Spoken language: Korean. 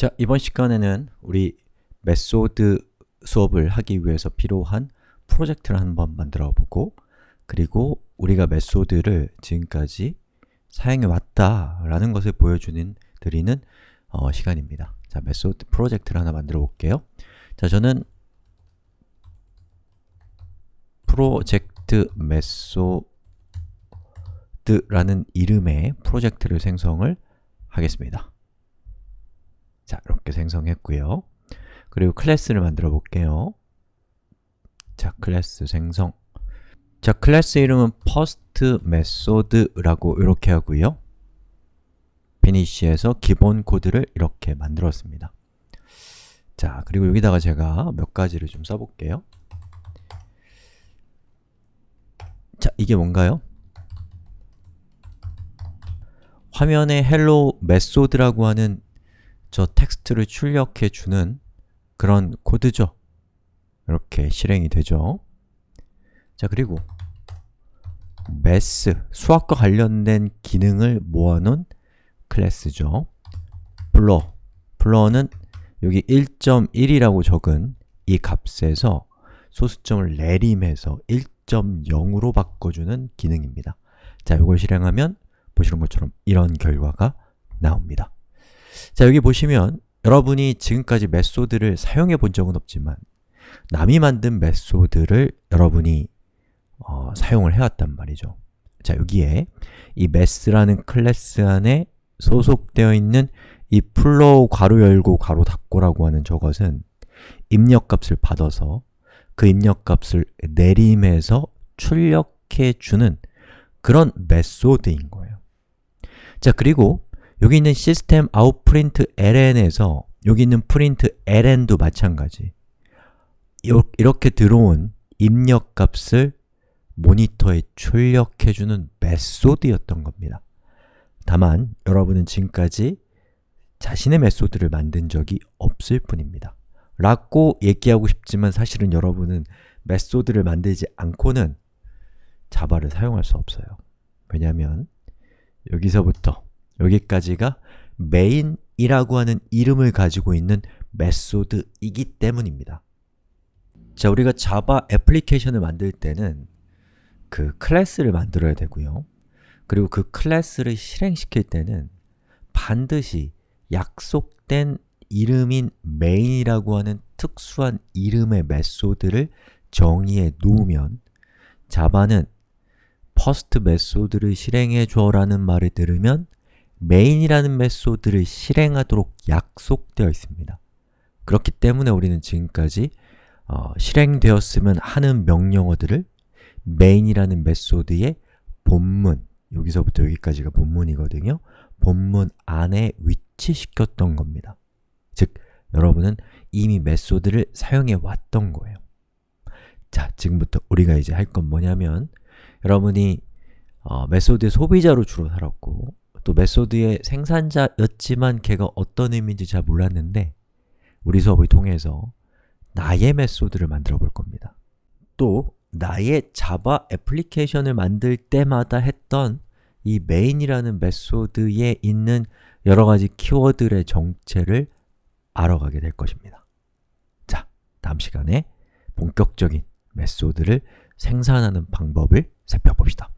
자, 이번 시간에는 우리 method 수업을 하기 위해서 필요한 프로젝트를 한번 만들어 보고 그리고 우리가 method를 지금까지 사용해 왔다라는 것을 보여주는 드리는 어, 시간입니다. 자, method 프로젝트를 하나 만들어 볼게요. 자, 저는 project method라는 이름의 프로젝트를 생성을 하겠습니다. 자, 이렇게 생성했고요. 그리고 클래스를 만들어 볼게요. 자, 클래스 생성. 자, 클래스 이름은 first method라고 이렇게 하고요. finish에서 기본 코드를 이렇게 만들었습니다. 자, 그리고 여기다가 제가 몇 가지를 좀 써볼게요. 자, 이게 뭔가요? 화면에 hello method라고 하는 저 텍스트를 출력해 주는 그런 코드죠. 이렇게 실행이 되죠. 자, 그리고 math, 수학과 관련된 기능을 모아놓은 클래스죠. blur, blur는 여기 1.1이라고 적은 이 값에서 소수점을 내림해서 1.0으로 바꿔주는 기능입니다. 자, 이걸 실행하면 보시는 것처럼 이런 결과가 나옵니다. 자, 여기 보시면 여러분이 지금까지 메소드를 사용해 본 적은 없지만 남이 만든 메소드를 여러분이 어, 사용을 해왔단 말이죠. 자, 여기에 이 math라는 클래스 안에 소속되어 있는 이 floor 괄호 열고 괄호 닫고라고 하는 저것은 입력값을 받아서 그 입력값을 내림해서 출력해 주는 그런 메소드인 거예요. 자, 그리고 여기 있는 System out println에서 여기 있는 println도 마찬가지 이렇게 들어온 입력 값을 모니터에 출력해주는 메소드였던 겁니다. 다만 여러분은 지금까지 자신의 메소드를 만든 적이 없을 뿐입니다. 라고 얘기하고 싶지만 사실은 여러분은 메소드를 만들지 않고는 자바를 사용할 수 없어요. 왜냐하면 여기서부터 여기까지가 main이라고 하는 이름을 가지고 있는 메소드이기 때문입니다. 자, 우리가 자바 애플리케이션을 만들 때는 그 클래스를 만들어야 되고요. 그리고 그 클래스를 실행시킬 때는 반드시 약속된 이름인 main이라고 하는 특수한 이름의 메소드를 정의해 놓으면 자바는 first method를 실행해 줘라는 말을 들으면 main이라는 메소드를 실행하도록 약속되어 있습니다. 그렇기 때문에 우리는 지금까지 어, 실행되었으면 하는 명령어들을 main이라는 메소드의 본문, 여기서부터 여기까지가 본문이거든요. 본문 안에 위치시켰던 겁니다. 즉, 여러분은 이미 메소드를 사용해 왔던 거예요. 자, 지금부터 우리가 이제 할 건 뭐냐면 여러분이 어, 메소드의 소비자로 주로 살았고 또 메소드의 생산자였지만 걔가 어떤 의미인지 잘 몰랐는데 우리 수업을 통해서 나의 메소드를 만들어 볼 겁니다. 또 나의 자바 애플리케이션을 만들 때마다 했던 이 main이라는 메소드에 있는 여러 가지 키워드의 정체를 알아가게 될 것입니다. 자, 다음 시간에 본격적인 메소드를 생산하는 방법을 살펴봅시다.